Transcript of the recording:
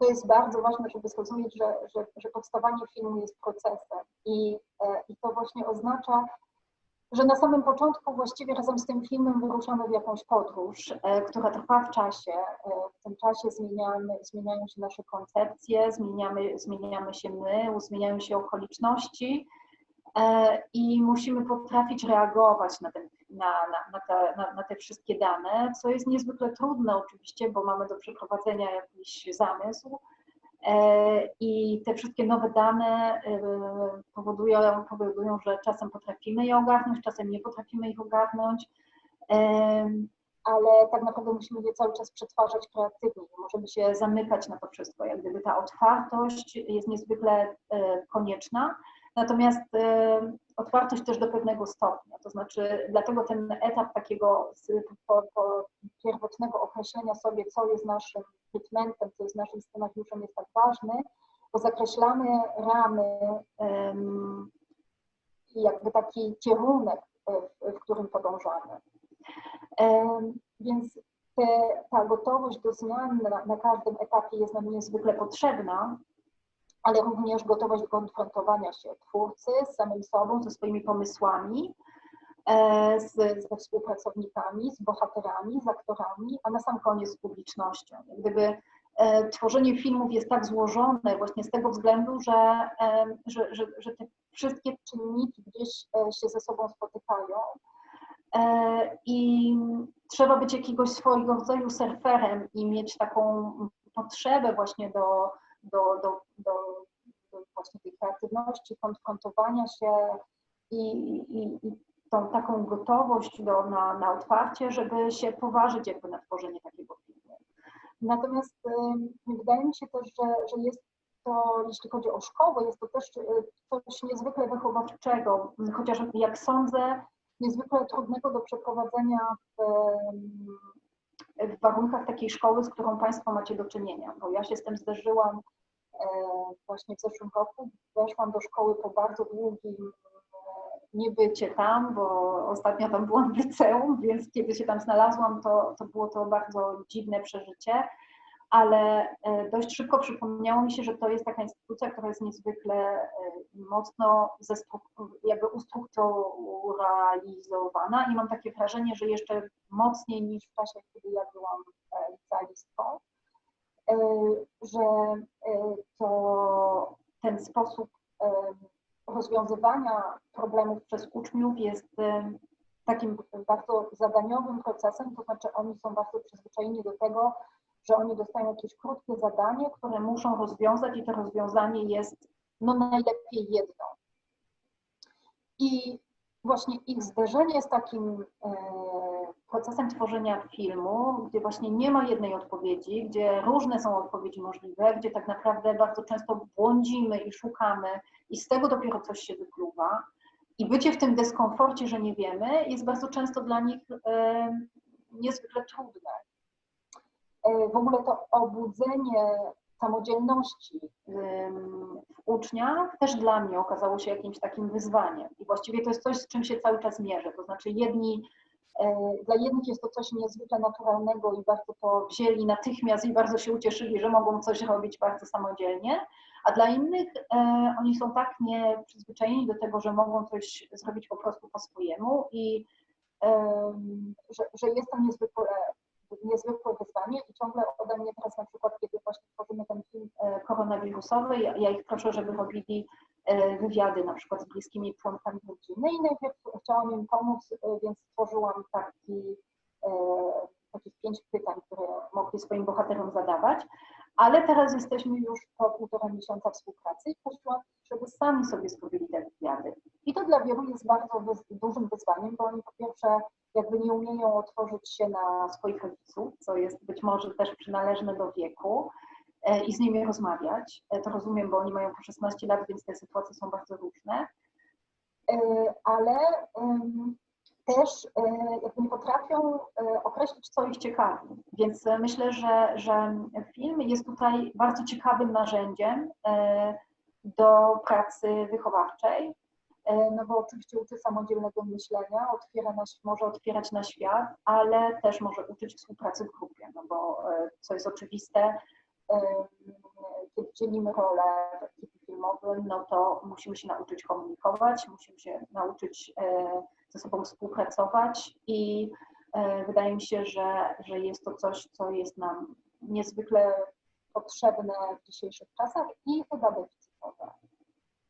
to jest bardzo ważne, żeby zrozumieć, że, że, że powstawanie filmu jest procesem i, i to właśnie oznacza, że na samym początku właściwie razem z tym filmem wyruszamy w jakąś podróż, e, która trwa w czasie. E, w tym czasie zmieniamy, zmieniają się nasze koncepcje, zmieniamy, zmieniamy się my, zmieniają się okoliczności e, i musimy potrafić reagować na, ten, na, na, na, te, na, na te wszystkie dane, co jest niezwykle trudne oczywiście, bo mamy do przeprowadzenia jakiś zamysł, E, I te wszystkie nowe dane e, powodują, powodują, że czasem potrafimy je ogarnąć, czasem nie potrafimy ich ogarnąć, e, ale tak naprawdę musimy je cały czas przetwarzać kreatywnie. Możemy się zamykać na to wszystko. Jak gdyby ta otwartość jest niezwykle konieczna. Natomiast otwartość też do pewnego stopnia, to znaczy dlatego ten etap takiego po, po pierwotnego określenia sobie, co jest naszym treatmentem, co jest naszym scenariuszem jest tak ważny, bo zakreślamy ramy i jakby taki kierunek, w, w którym podążamy. Więc te, ta gotowość do zmian na, na każdym etapie jest nam niezwykle potrzebna, ale również gotowość do konfrontowania się twórcy z samym sobą, ze swoimi pomysłami, e, z, ze współpracownikami, z bohaterami, z aktorami, a na sam koniec z publicznością. Gdyby e, tworzenie filmów jest tak złożone właśnie z tego względu, że, e, że, że, że te wszystkie czynniki gdzieś się ze sobą spotykają i trzeba być jakiegoś swojego rodzaju surferem i mieć taką potrzebę właśnie do do, do, do, do właśnie tej kreatywności, konfrontowania się i, i, i tą taką gotowość do, na, na otwarcie, żeby się poważyć jakby na tworzenie takiego filmu. Natomiast y, wydaje mi się też, że, że jest to, jeśli chodzi o szkołę, jest to też y, coś niezwykle wychowawczego, chociaż jak sądzę, niezwykle trudnego do przeprowadzenia w, w warunkach takiej szkoły, z którą Państwo macie do czynienia, bo ja się z tym zderzyłam e, właśnie w zeszłym roku. Weszłam do szkoły po bardzo długim e, niebycie tam, bo ostatnio tam byłam w liceum, więc kiedy się tam znalazłam, to, to było to bardzo dziwne przeżycie ale e, dość szybko przypomniało mi się, że to jest taka instytucja, która jest niezwykle e, mocno jakby ustrukturalizowana i mam takie wrażenie, że jeszcze mocniej niż w czasie, kiedy ja byłam e, licealistką, że to ten sposób rozwiązywania problemów przez uczniów jest takim bardzo zadaniowym procesem, to znaczy oni są bardzo przyzwyczajeni do tego, że oni dostają jakieś krótkie zadanie, które muszą rozwiązać i to rozwiązanie jest no najlepiej jedno. I właśnie ich zderzenie z takim e, procesem tworzenia filmu, gdzie właśnie nie ma jednej odpowiedzi, gdzie różne są odpowiedzi możliwe, gdzie tak naprawdę bardzo często błądzimy i szukamy i z tego dopiero coś się wykluwa. I bycie w tym dyskomforcie, że nie wiemy, jest bardzo często dla nich e, niezwykle trudne. W ogóle to obudzenie samodzielności w uczniach też dla mnie okazało się jakimś takim wyzwaniem. I właściwie to jest coś, z czym się cały czas mierzę. To znaczy jedni, e, dla jednych jest to coś niezwykle naturalnego i bardzo to wzięli natychmiast i bardzo się ucieszyli, że mogą coś robić bardzo samodzielnie, a dla innych e, oni są tak nieprzyzwyczajeni do tego, że mogą coś zrobić po prostu po swojemu i że, że jest to niezwykle niezwykłe wyzwanie i ciągle ode mnie teraz na przykład, kiedy właśnie tworzymy ten film e, koronawirusowy, ja, ja ich proszę, żeby robili e, wywiady na przykład z bliskimi członkami rodziny i najpierw chciałam im pomóc, e, więc stworzyłam taki, takich pięć pytań, które mogli swoim bohaterom zadawać, ale teraz jesteśmy już po półtora miesiąca współpracy i prosiłam, żeby sami sobie zrobili te wywiady. I to dla wielu jest bardzo dużym wyzwaniem, bo oni po pierwsze jakby nie umieją otworzyć się na swoich rodziców, co jest być może też przynależne do wieku e, i z nimi rozmawiać. E, to rozumiem, bo oni mają po 16 lat, więc te sytuacje są bardzo różne. E, ale też jakby nie potrafią określić, co ich ciekawi. Więc myślę, że, że film jest tutaj bardzo ciekawym narzędziem do pracy wychowawczej, no bo oczywiście uczy samodzielnego myślenia, otwiera na, może otwierać na świat, ale też może uczyć współpracy w grupie, no bo e, co jest oczywiste, dzielimy rolę w ekipie filmowym, no to musimy się nauczyć komunikować, musimy się nauczyć e, ze sobą współpracować i e, wydaje mi się, że, że jest to coś, co jest nam niezwykle potrzebne w dzisiejszych czasach i chyba deficytowe.